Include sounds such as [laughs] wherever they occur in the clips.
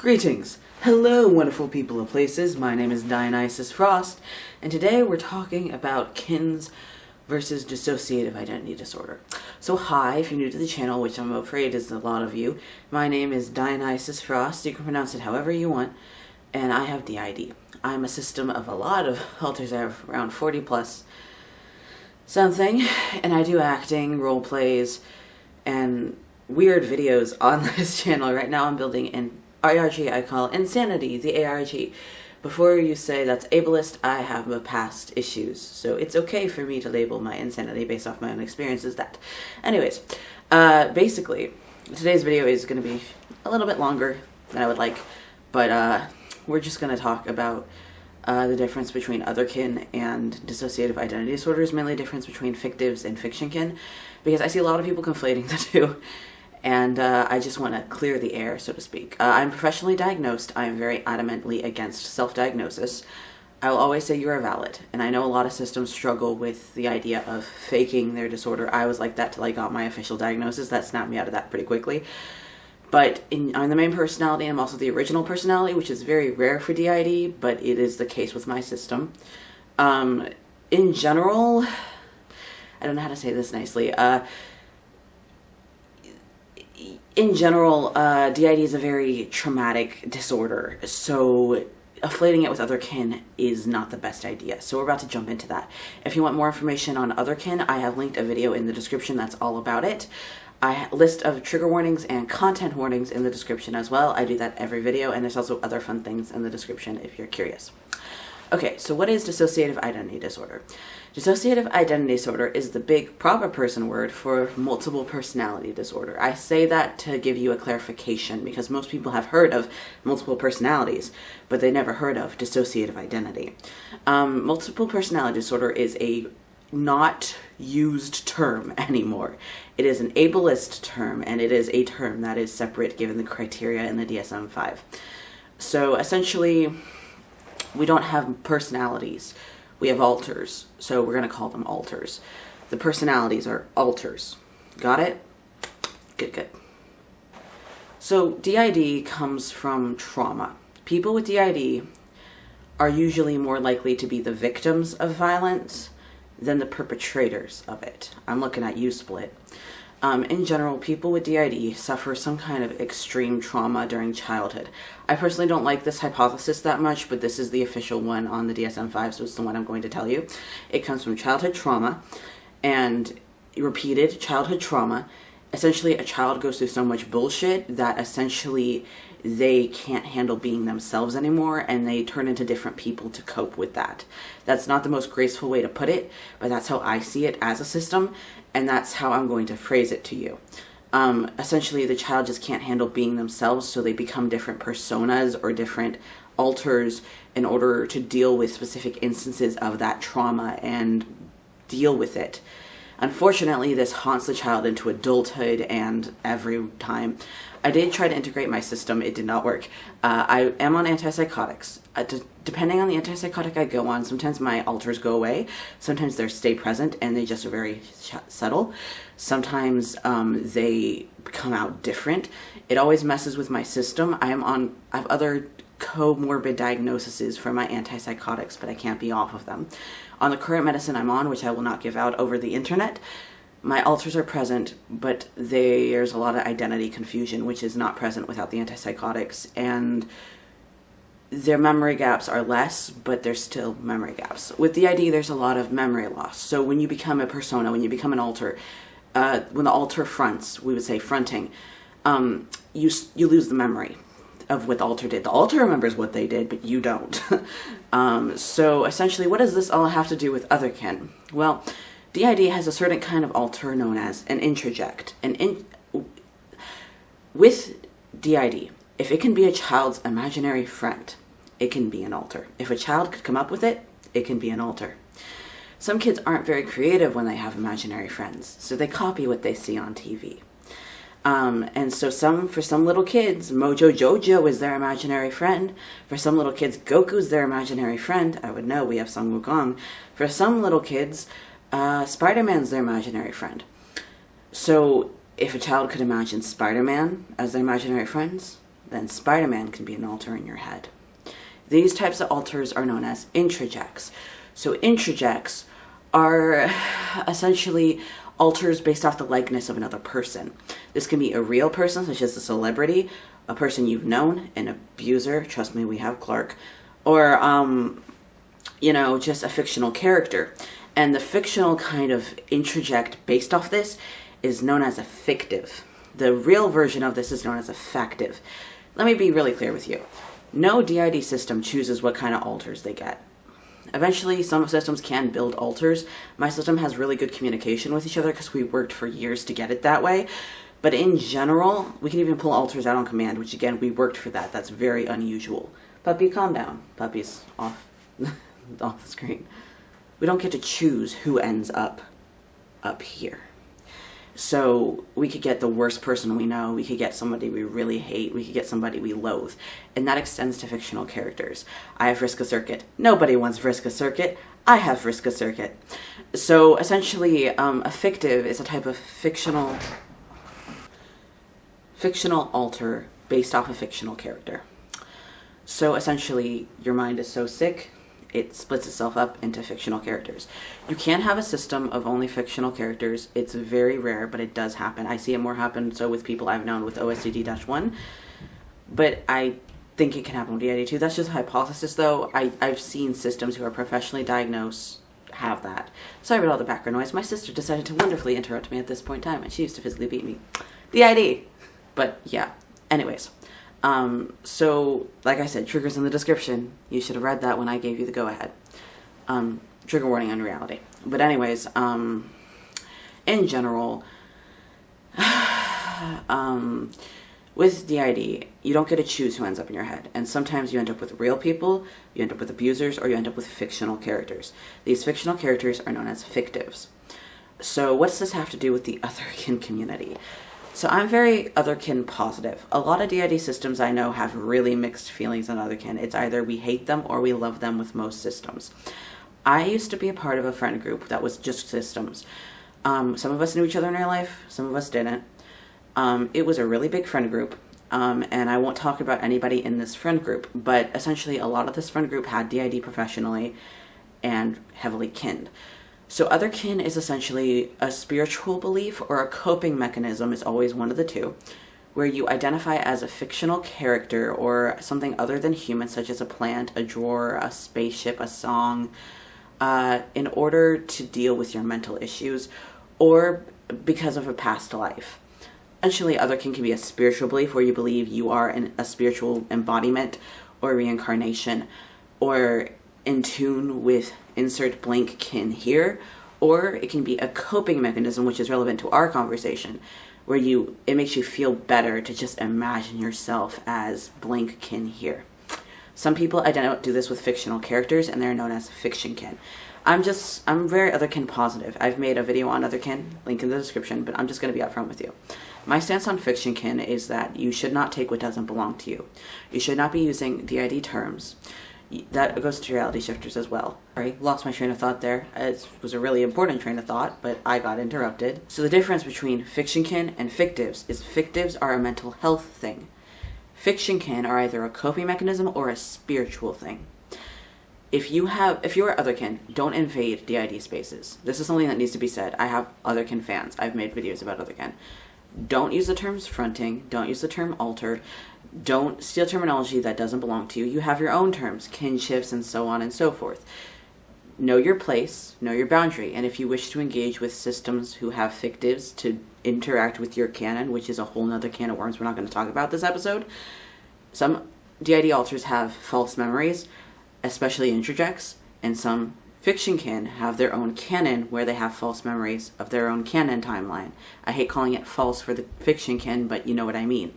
Greetings! Hello, wonderful people of places. My name is Dionysus Frost, and today we're talking about KINs versus dissociative identity disorder. So hi, if you're new to the channel, which I'm afraid is a lot of you, my name is Dionysus Frost. You can pronounce it however you want, and I have DID. I'm a system of a lot of [laughs] alters. I have around 40 plus something, and I do acting, role plays, and weird videos on [laughs] this channel. Right now I'm building an ARG I call Insanity, the ARG. Before you say that's ableist, I have my past issues, so it's okay for me to label my insanity based off my own experiences that. Anyways, uh, basically, today's video is going to be a little bit longer than I would like, but uh, we're just going to talk about uh, the difference between otherkin and dissociative identity disorders, mainly the difference between fictives and fictionkin, because I see a lot of people conflating the [laughs] two and uh, I just want to clear the air, so to speak. Uh, I'm professionally diagnosed. I am very adamantly against self-diagnosis. I will always say you are valid, and I know a lot of systems struggle with the idea of faking their disorder. I was like that till I got my official diagnosis. That snapped me out of that pretty quickly. But in, I'm the main personality, I'm also the original personality, which is very rare for DID, but it is the case with my system. Um, in general, [sighs] I don't know how to say this nicely. Uh, in general, uh, DID is a very traumatic disorder, so afflating it with other kin is not the best idea. So we're about to jump into that. If you want more information on other kin, I have linked a video in the description that's all about it. I list of trigger warnings and content warnings in the description as well. I do that every video, and there's also other fun things in the description if you're curious. Okay, so what is dissociative identity disorder? Dissociative identity disorder is the big proper person word for multiple personality disorder. I say that to give you a clarification because most people have heard of multiple personalities, but they never heard of dissociative identity. Um, multiple personality disorder is a not used term [laughs] anymore. It is an ableist term and it is a term that is separate given the criteria in the DSM-5. So essentially, we don't have personalities. We have alters, so we're going to call them alters. The personalities are alters. Got it? Good, good. So DID comes from trauma. People with DID are usually more likely to be the victims of violence than the perpetrators of it. I'm looking at you, Split. Um, in general, people with DID suffer some kind of extreme trauma during childhood. I personally don't like this hypothesis that much, but this is the official one on the DSM-5, so it's the one I'm going to tell you. It comes from childhood trauma and repeated childhood trauma. Essentially, a child goes through so much bullshit that essentially they can't handle being themselves anymore and they turn into different people to cope with that. That's not the most graceful way to put it, but that's how I see it as a system and that's how I'm going to phrase it to you. Um, essentially, the child just can't handle being themselves, so they become different personas or different alters in order to deal with specific instances of that trauma and deal with it. Unfortunately, this haunts the child into adulthood and every time. I did try to integrate my system. It did not work. Uh, I am on antipsychotics. Uh, depending on the antipsychotic I go on, sometimes my alters go away. Sometimes they stay present and they just are very subtle. Sometimes um, they come out different. It always messes with my system. I am on, I have other comorbid diagnoses for my antipsychotics, but I can't be off of them. On the current medicine I'm on, which I will not give out over the internet, my alters are present, but there's a lot of identity confusion, which is not present without the antipsychotics. And their memory gaps are less, but there's still memory gaps. With DID, there's a lot of memory loss. So when you become a persona, when you become an alter, uh, when the alter fronts, we would say fronting, um, you, you lose the memory of what the alter did. The alter remembers what they did, but you don't. [laughs] um, so essentially, what does this all have to do with otherkin? Well, DID has a certain kind of alter known as an introject. An in with DID, if it can be a child's imaginary friend, it can be an alter. If a child could come up with it, it can be an alter. Some kids aren't very creative when they have imaginary friends, so they copy what they see on TV. Um, and so some, for some little kids, Mojo Jojo is their imaginary friend. For some little kids, Goku's their imaginary friend. I would know, we have Sun Wukong. For some little kids, uh, Spider-Man's their imaginary friend. So if a child could imagine Spider-Man as their imaginary friends, then Spider-Man can be an alter in your head. These types of alters are known as introjects. So introjects are [sighs] essentially alters based off the likeness of another person. This can be a real person, such as a celebrity, a person you've known, an abuser, trust me, we have Clark, or, um, you know, just a fictional character. And the fictional kind of introject based off this is known as a fictive. The real version of this is known as a factive. Let me be really clear with you. No DID system chooses what kind of alters they get. Eventually, some systems can build alters. My system has really good communication with each other because we worked for years to get it that way. But in general, we can even pull alters out on command, which again, we worked for that. That's very unusual. Puppy, calm down. Puppy's off, [laughs] off the screen. We don't get to choose who ends up up here. So we could get the worst person we know, we could get somebody we really hate, we could get somebody we loathe. And that extends to fictional characters. I have Vriska Serket. Nobody wants Vriska Serket. I have Vriska Serket. So essentially, um, a fictive is a type of fictional fictional alter based off a fictional character. So essentially, your mind is so sick, it splits itself up into fictional characters. You can have a system of only fictional characters. It's very rare, but it does happen. I see it more happen so with people I've known with OSDD-1, but I think it can happen with DID too. That's just a hypothesis though. I, I've seen systems who are professionally diagnosed have that. Sorry about all the background noise. My sister decided to wonderfully interrupt me at this point in time and she used to physically beat me. DID! But yeah, anyways. Um, so, like I said, triggers in the description. You should have read that when I gave you the go-ahead. Um, trigger warning on reality. But anyways, um, in general, [sighs] um, with DID, you don't get to choose who ends up in your head. And sometimes you end up with real people, you end up with abusers, or you end up with fictional characters. These fictional characters are known as fictives. So what does this have to do with the [laughs] otherkin community? So I'm very otherkin positive. A lot of DID systems I know have really mixed feelings on otherkin. It's either we hate them or we love them with most systems. I used to be a part of a friend group that was just systems. Um, some of us knew each other in real life, some of us didn't. Um, it was a really big friend group, um, and I won't talk about anybody in this friend group, but essentially a lot of this friend group had DID professionally and heavily kinned. So otherkin is essentially a spiritual belief or a coping mechanism is always one of the two, where you identify as a fictional character or something other than human, such as a plant, a drawer, a spaceship, a song, uh, in order to deal with your mental issues or because of a past life. Essentially, otherkin can be a spiritual belief where you believe you are an, a spiritual embodiment or reincarnation or in tune with insert blank kin here, or it can be a coping mechanism which is relevant to our conversation, where you it makes you feel better to just imagine yourself as blank kin here. Some people I don't do this with fictional characters and they're known as fiction kin. I'm just, I'm very otherkin positive. I've made a video on otherkin, link in the description, but I'm just going to be upfront with you. My stance on fiction kin is that you should not take what doesn't belong to you. You should not be using DID terms that goes to reality shifters as well. Sorry, lost my train of thought there. It was a really important train of thought, but I got interrupted. So the difference between fiction kin and fictives is fictives are a mental health thing. Fiction kin are either a coping mechanism or a spiritual thing. If you have, if you are otherkin, don't invade DID spaces. This is something that needs to be said. I have otherkin fans. I've made videos about otherkin. Don't use the terms fronting. Don't use the term alter don't steal terminology that doesn't belong to you. You have your own terms, kinships, and so on and so forth. Know your place, know your boundary, and if you wish to engage with systems who have fictives to interact with your canon, which is a whole nother can of worms we're not going to talk about this episode, some DID alters have false memories, especially introjects, and some fiction kin have their own canon where they have false memories of their own canon timeline. I hate calling it false for the fiction kin, but you know what I mean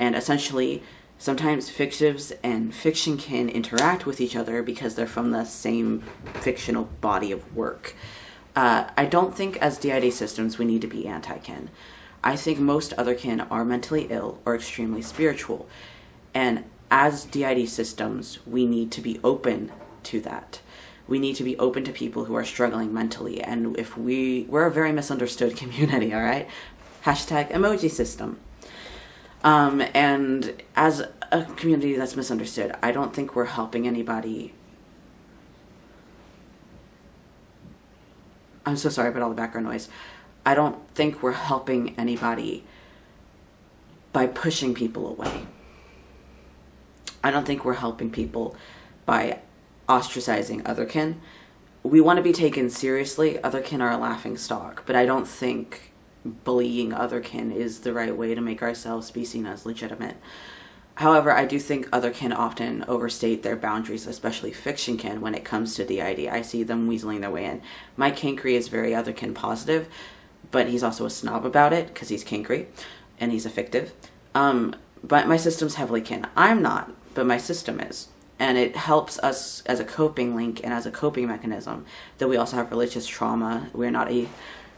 and essentially sometimes fictives and fiction kin interact with each other because they're from the same fictional body of work. Uh, I don't think as DID systems we need to be anti-kin. I think most other kin are mentally ill or extremely spiritual. And as DID systems, we need to be open to that. We need to be open to people who are struggling mentally. And if we, we're a very misunderstood [laughs] community, all right? Hashtag emoji system. Um, and as a community that's misunderstood, I don't think we're helping anybody. I'm so sorry about all the background noise. I don't think we're helping anybody by pushing people away. I don't think we're helping people by ostracizing otherkin. We want to be taken seriously. Otherkin are a laughing stock, but I don't think bullying otherkin is the right way to make ourselves be seen as legitimate. However, I do think other kin often overstate their boundaries, especially fiction kin, when it comes to DID. I see them weaseling their way in. My Kankri is very other kin positive, but he's also a snob about it because he's Kankri and he's a fictive. Um, but my system's heavily kin. I'm not, but my system is. And it helps us as a coping link and as a coping mechanism that we also have religious trauma. We're not a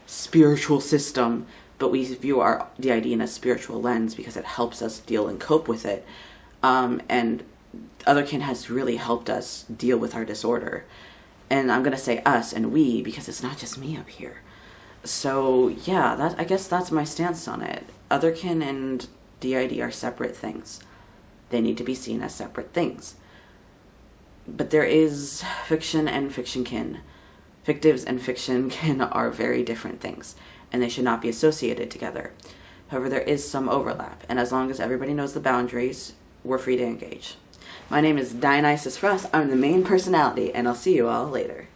spiritual system, but we view our DID in a spiritual lens because it helps us deal and cope with it. Um, and Otherkin has really helped us deal with our disorder. And I'm going to say us and we because it's not just me up here. So, yeah, that I guess that's my stance on it. Otherkin and DID are separate things. They need to be seen as separate things. But there is fiction and fiction kin. Fictives and fiction [laughs] kin are very different things, and they should not be associated together. However, there is some overlap, and as long as everybody knows the boundaries, we're free to engage. My name is Dionysus Frost. I'm the main personality, and I'll see you all later.